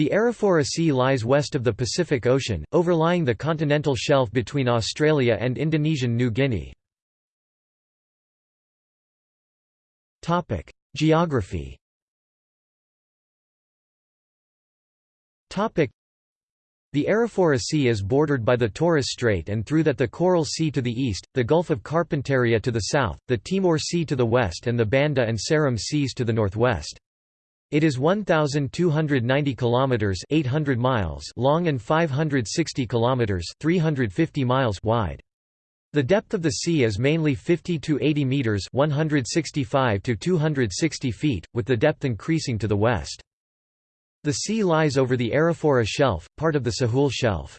The Arafura Sea lies west of the Pacific Ocean, overlying the continental shelf between Australia and Indonesian New Guinea. Geography the Arafura Sea is bordered by the Torres Strait and through that the Coral Sea to the east, the Gulf of Carpentaria to the south, the Timor Sea to the west and the Banda and Seram Seas to the northwest. It is 1290 kilometers 800 miles long and 560 kilometers 350 miles wide. The depth of the sea is mainly 50 to 80 meters 165 to 260 feet, with the depth increasing to the west. The sea lies over the Arafura Shelf, part of the Sahul Shelf.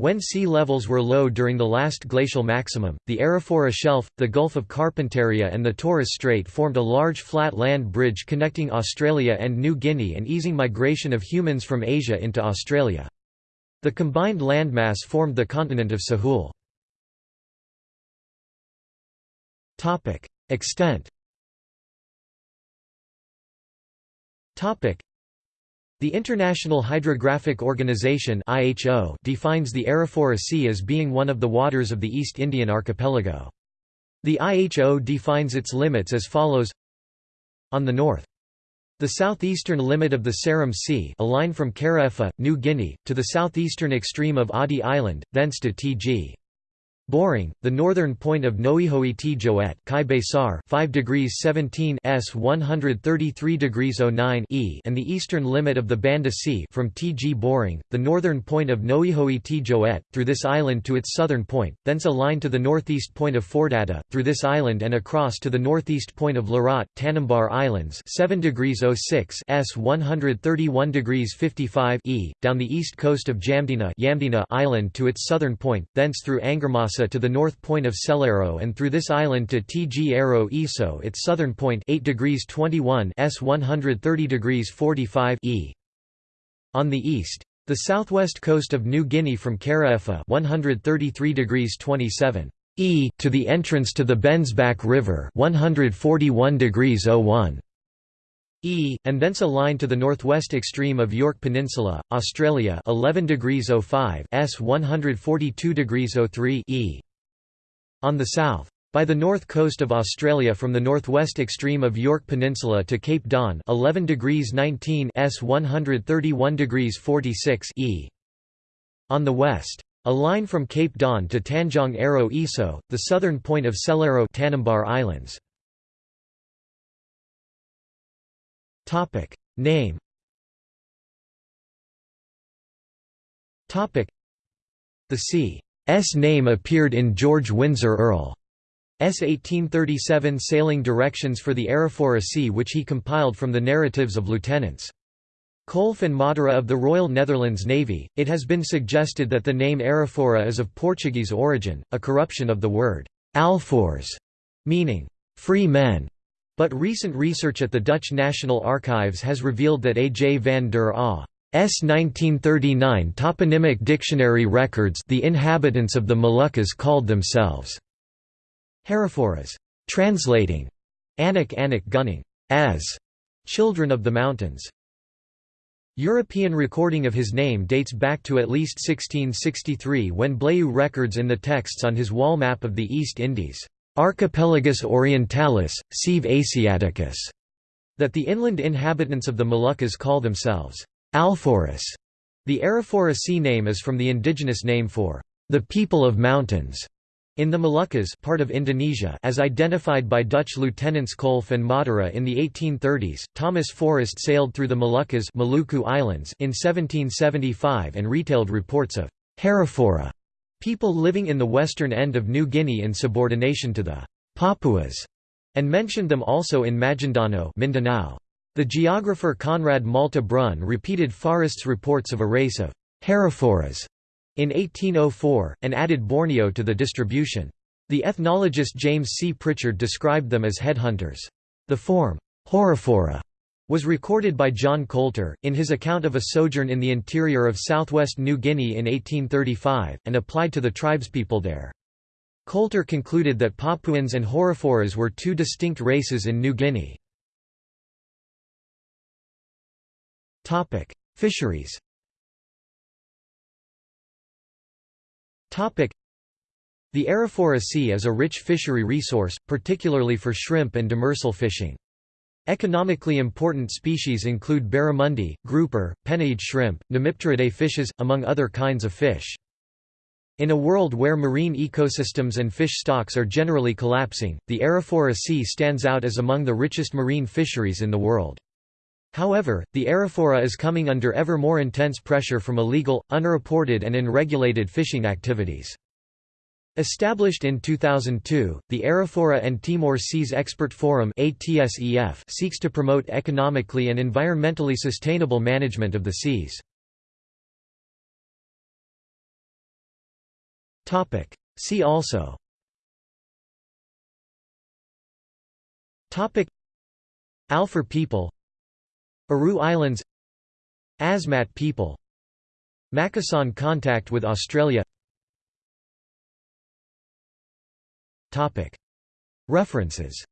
When sea levels were low during the last glacial maximum, the Arafura Shelf, the Gulf of Carpentaria and the Torres Strait formed a large flat land bridge connecting Australia and New Guinea and easing migration of humans from Asia into Australia. The combined landmass formed the continent of Sahul. Extent the International Hydrographic Organization (IHO) defines the Arafura Sea as being one of the waters of the East Indian archipelago. The IHO defines its limits as follows: On the north, the southeastern limit of the Seram Sea, a line from Kara New Guinea, to the southeastern extreme of Adi Island, thence to Tg. Boring, the northern point of Noihoi T Joet, Kai Besar, 5 degrees 17 s 133 degrees 09 e, and the eastern limit of the Banda Sea from Tg Boring, the northern point of Noihoi T Joet, through this island to its southern point, thence a line to the northeast point of Fordata, through this island and across to the northeast point of Larat, Tanimbar Islands, 7 degrees 06 s 131 degrees 55 e, down the east coast of Jamdena Island to its southern point, thence through To the north point of Celero and through this island to Tg Aro Iso its southern point 8 degrees 21 s 130 degrees 45 e. On the east, the southwest coast of New Guinea from Karaefa 133 degrees 27 e to the entrance to the Bensbach River 141 degrees 01 E, and thence a line to the northwest extreme of York Peninsula, Australia 11 degrees 05 s 142 degrees 03 E. On the south. By the north coast of Australia from the northwest extreme of York Peninsula to Cape Don 11 degrees 19 s 131 degrees 46 E. On the west. A line from Cape Don to Tanjong Aro Iso, the southern point of Selero Tanimbar Islands. Topic Name Topic The sea's name appeared in George Windsor Earl S 1837 sailing directions for the Arafura Sea which he compiled from the narratives of lieutenants. Kolff and Modera of the Royal Netherlands Navy, it has been suggested that the name Arafura is of Portuguese origin, a corruption of the word alfoors, meaning free men. But recent research at the Dutch National Archives has revealed that A. J. van der Aa S 1939 toponymic dictionary records the inhabitants of the Moluccas called themselves Haraforas, translating Anak Anak Gunung as children of the mountains. European recording of his name dates back to at least 1663 when Blaeu records in the texts on his wall map of the East Indies Archipelagus orientalis, sive Asiaticus, that the inland inhabitants of the Moluccas call themselves Alforas. The Arafura Sea name is from the indigenous name for the people of mountains in the Moluccas part of Indonesia as identified by Dutch lieutenants Kolff and Modera in the 1830s. Thomas Forrest sailed through the Moluccas Maluku Islands in 1775 and retailed reports of Harafora people living in the western end of New Guinea in subordination to the Papuas, and mentioned them also in Maguindanao Mindanao. The geographer Conrad Malte Brun repeated Forrest's reports of a race of Haraforas in 1804, and added Borneo to the distribution. The ethnologist James C. Prichard described them as headhunters. The form, Horifora, was recorded by John Coulter, in his account of a sojourn in the interior of southwest New Guinea in 1835, and applied to the tribespeople there. Coulter concluded that Papuans and Horiforas were two distinct races in New Guinea. Fisheries The Arafura Sea is a rich fishery resource, particularly for shrimp and demersal fishing. Economically important species include barramundi, grouper, penaeid shrimp, Nemipteridae fishes, among other kinds of fish. In a world where marine ecosystems and fish stocks are generally collapsing, the Arafura Sea stands out as among the richest marine fisheries in the world. However, the Arafura is coming under ever more intense pressure from illegal, unreported and unregulated fishing activities. Established in 2002, the Arafura and Timor Seas Expert Forum seeks to promote economically and environmentally sustainable management of the seas. See also Alfur people Aru Islands Asmat people Makassan contact with Australia References